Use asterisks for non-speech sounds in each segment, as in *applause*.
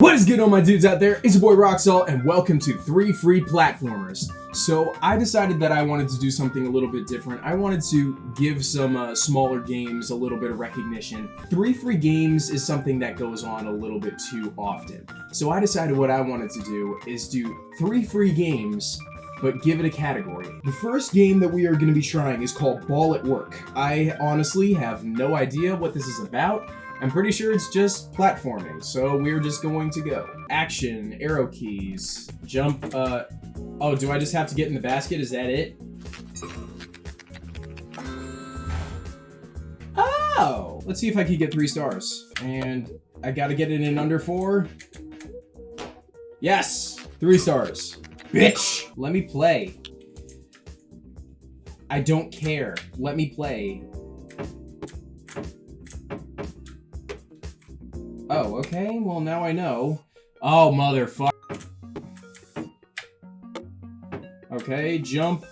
What is good on my dudes out there? It's your boy Roxalt and welcome to 3 Free Platformers. So I decided that I wanted to do something a little bit different. I wanted to give some uh, smaller games a little bit of recognition. 3 free games is something that goes on a little bit too often. So I decided what I wanted to do is do 3 free games but give it a category. The first game that we are going to be trying is called Ball at Work. I honestly have no idea what this is about. I'm pretty sure it's just platforming, so we're just going to go. Action, arrow keys, jump, uh... Oh, do I just have to get in the basket? Is that it? Oh! Let's see if I can get three stars. And I gotta get it in under four. Yes! Three stars. Bitch! Let me play. I don't care. Let me play. Oh, okay. Well, now I know. Oh, motherfucker. Okay, jump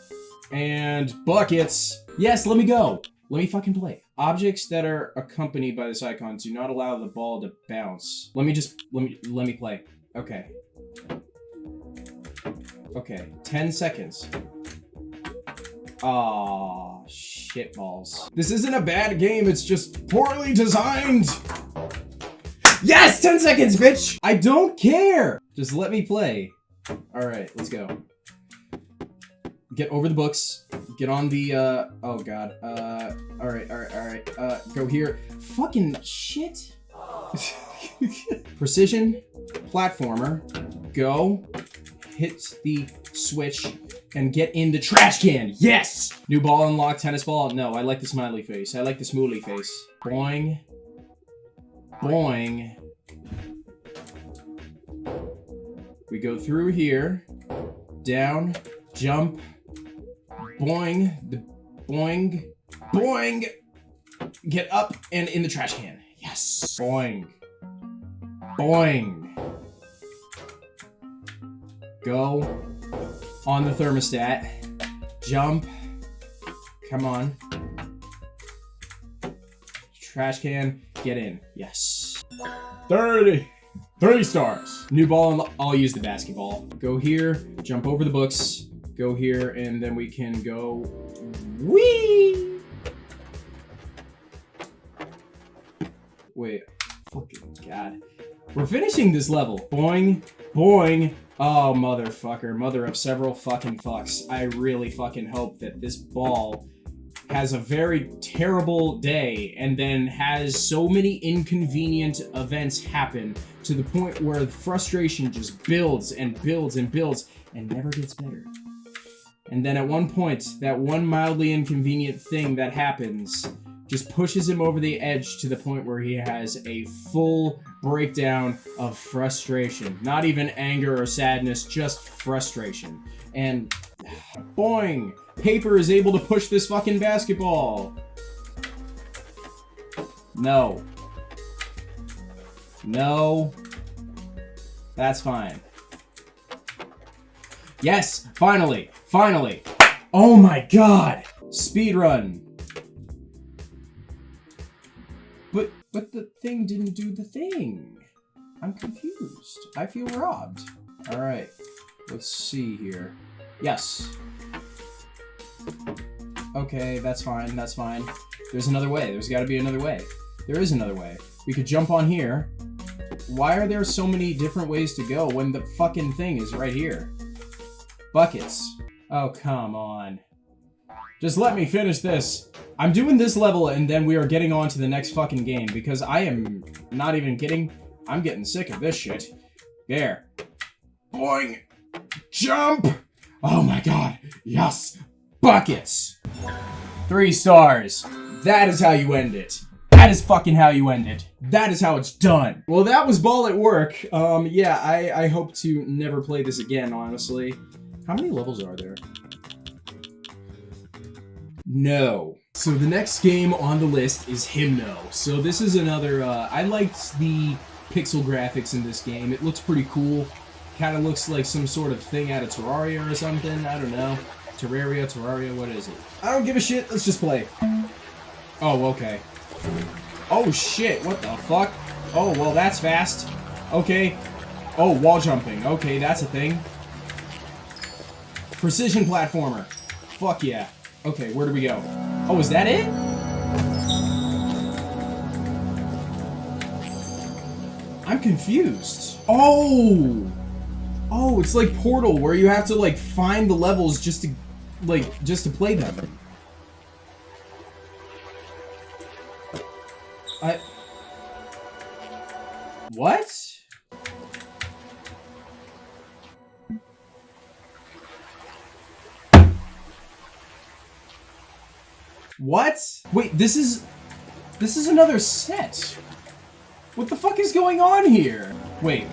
and buckets. Yes, let me go. Let me fucking play. Objects that are accompanied by this icon do not allow the ball to bounce. Let me just, let me, let me play. Okay. Okay, 10 seconds. Aw, shit balls. This isn't a bad game, it's just poorly designed! Yes! 10 seconds, bitch! I don't care! Just let me play. Alright, let's go. Get over the books. Get on the, uh... Oh, God. Uh... Alright, alright, alright. Uh, go here. Fucking shit. *laughs* Precision. Platformer. Go. Hit the switch and get in the trash can. Yes! New ball unlocked, tennis ball. No, I like the smiley face. I like the smoothly face. Boing. Boing. We go through here, down, jump, boing, the boing, boing, get up and in the trash can. Yes, boing, boing. Go on the thermostat, jump, come on. Trash can, get in. Yes. 30. Three stars. New ball, I'll use the basketball. Go here, jump over the books, go here, and then we can go... Whee! Wait, fucking god. We're finishing this level. Boing, boing. Oh, motherfucker. Mother of several fucking fucks. I really fucking hope that this ball has a very terrible day and then has so many inconvenient events happen to the point where the frustration just builds and builds and builds and never gets better. And then at one point, that one mildly inconvenient thing that happens just pushes him over the edge to the point where he has a full breakdown of frustration. Not even anger or sadness, just frustration. And *sighs* boing! Paper is able to push this fucking basketball. No. No. That's fine. Yes! Finally! Finally! Oh my god! Speed run. But, but the thing didn't do the thing. I'm confused. I feel robbed. Alright. Let's see here. Yes. Okay, that's fine, that's fine. There's another way. There's got to be another way. There is another way. We could jump on here. Why are there so many different ways to go when the fucking thing is right here? Buckets. Oh, come on. Just let me finish this. I'm doing this level and then we are getting on to the next fucking game because I am not even kidding. I'm getting sick of this shit. There. Boing. Jump. Oh my god. Yes. Buckets. Three stars. That is how you end it. That is fucking how you end it. That is how it's done. Well, that was Ball at Work. Um, yeah, I, I hope to never play this again, honestly. How many levels are there? No. So the next game on the list is Hymno. So this is another, uh, I liked the pixel graphics in this game. It looks pretty cool. Kind of looks like some sort of thing out of Terraria or something. I don't know. Terraria, Terraria, what is it? I don't give a shit. Let's just play. Oh, okay. Oh, shit. What the fuck? Oh, well, that's fast. Okay. Oh, wall jumping. Okay, that's a thing. Precision platformer. Fuck yeah. Okay, where do we go? Oh, is that it? I'm confused. Oh! Oh, it's like Portal, where you have to, like, find the levels just to, like, just to play them. I... What? What? Wait, this is... This is another set. What the fuck is going on here? Wait.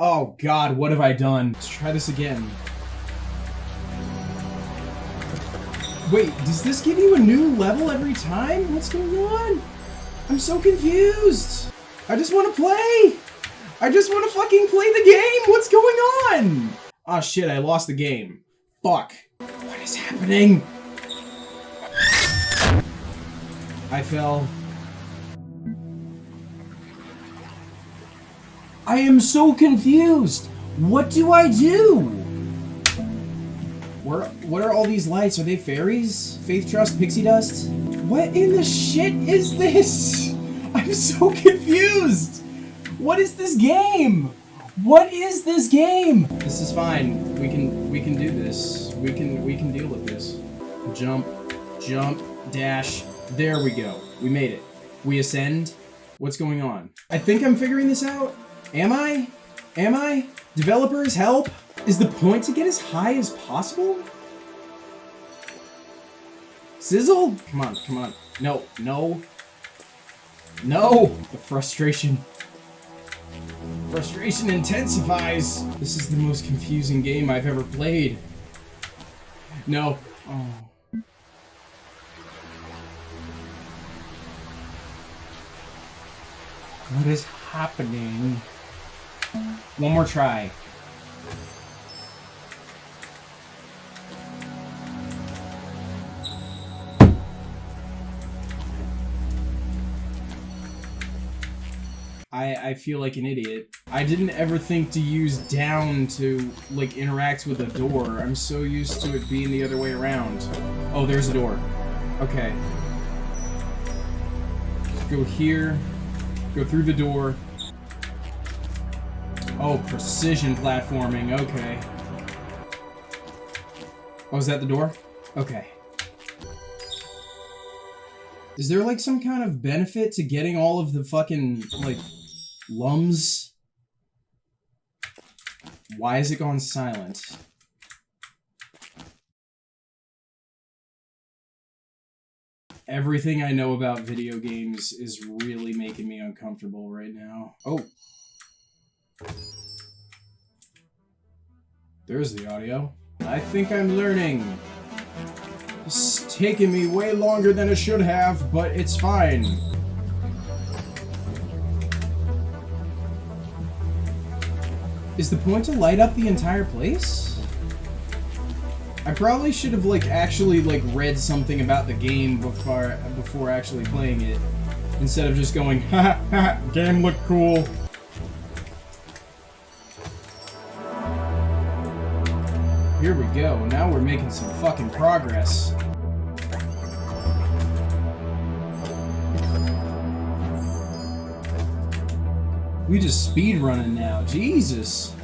Oh god, what have I done? Let's try this again. Wait, does this give you a new level every time? What's going on? I'm so confused. I just want to play. I just want to fucking play the game. What's going on? Oh shit, I lost the game. Fuck. What is happening? I fell. I am so confused. What do I do? Where, what are all these lights? Are they fairies? Faith Trust, Pixie Dust? What in the shit is this? *laughs* I'm so confused. What is this game? What is this game? This is fine. We can we can do this. We can we can deal with this. Jump, jump, dash. There we go. We made it. We ascend. What's going on? I think I'm figuring this out. Am I? Am I? Developers, help! Is the point to get as high as possible? Sizzle? Come on, come on. No, no. No! The frustration. Frustration intensifies. This is the most confusing game I've ever played. No. Oh. What is happening? One more try. I, I feel like an idiot. I didn't ever think to use down to, like, interact with a door. I'm so used to it being the other way around. Oh, there's a door. Okay. Go here. Go through the door. Oh, precision platforming. Okay. Oh, is that the door? Okay. Is there, like, some kind of benefit to getting all of the fucking, like, lums? Why is it gone silent? Everything I know about video games is really making me uncomfortable right now. Oh. There's the audio. I think I'm learning. It's taken me way longer than it should have, but it's fine. Is the point to light up the entire place? I probably should have like actually like read something about the game before before actually playing it. Instead of just going, *laughs* ha ha, game looked cool. Here we go. Now we're making some fucking progress. We just speed running now. Jesus.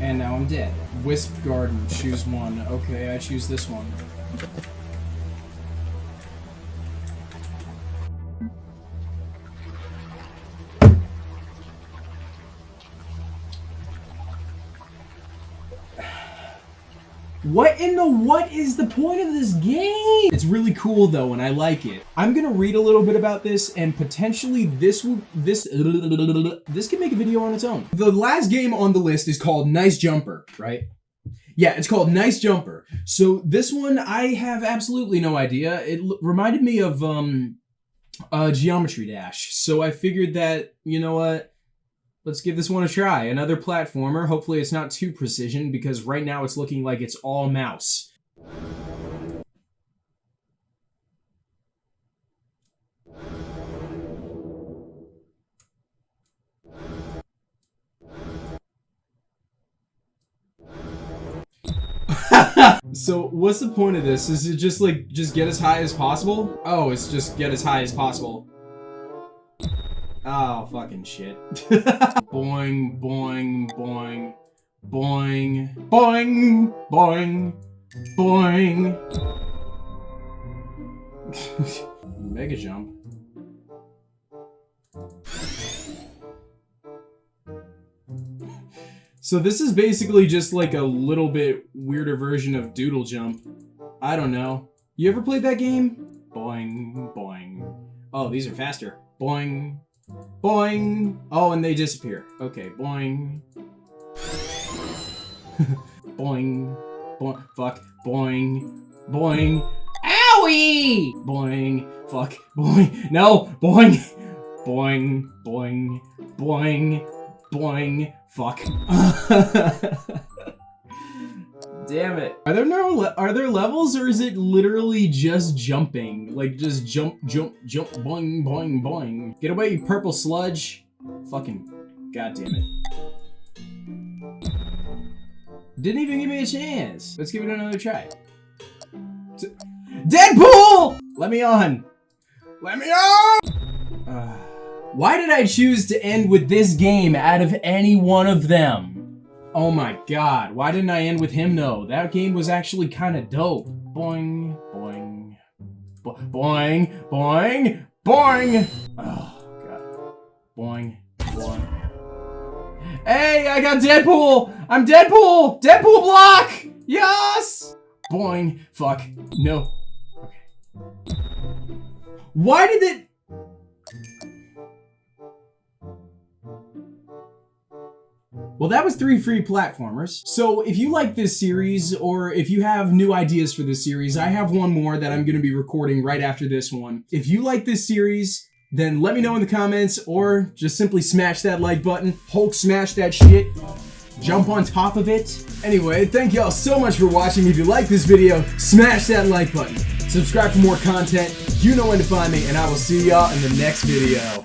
And now I'm dead. Wisp Garden, choose one. Okay, I choose this one. What in the what is the point of this game? It's really cool though, and I like it. I'm gonna read a little bit about this, and potentially this will this this can make a video on its own. The last game on the list is called Nice Jumper, right? Yeah, it's called Nice Jumper. So this one I have absolutely no idea. It reminded me of um uh Geometry Dash. So I figured that, you know what? Let's give this one a try. Another platformer. Hopefully it's not too precision because right now it's looking like it's all mouse. *laughs* so what's the point of this? Is it just like, just get as high as possible? Oh, it's just get as high as possible. Oh, fucking shit. *laughs* boing, boing, boing, boing, boing, boing, boing. *laughs* Mega jump. So this is basically just like a little bit weirder version of Doodle Jump. I don't know. You ever played that game? Boing, boing. Oh, these are faster. Boing, boing. Oh, and they disappear. Okay, boing. *laughs* boing, boing, fuck, boing, boing. Owie! Boing, fuck, boing. No, boing, boing, boing, boing, boing. Fuck. *laughs* Damn it. Are there no are there levels or is it literally just jumping? Like just jump, jump, jump, boing, boing, boing. Get away, you purple sludge. Fucking god damn it. Didn't even give me a chance. Let's give it another try. Deadpool! Let me on. Let me on! *sighs* Why did I choose to end with this game out of any one of them? Oh my god, why didn't I end with him though? That game was actually kind of dope. Boing, boing, bo boing, boing, boing! Oh god. Boing, boing. Hey, I got Deadpool! I'm Deadpool! Deadpool block! Yes! Boing, fuck, no. Okay. Why did it... Well, that was three free platformers. So if you like this series, or if you have new ideas for this series, I have one more that I'm going to be recording right after this one. If you like this series, then let me know in the comments, or just simply smash that like button, Hulk smash that shit, jump on top of it. Anyway, thank y'all so much for watching. If you like this video, smash that like button. Subscribe for more content. You know when to find me, and I will see y'all in the next video.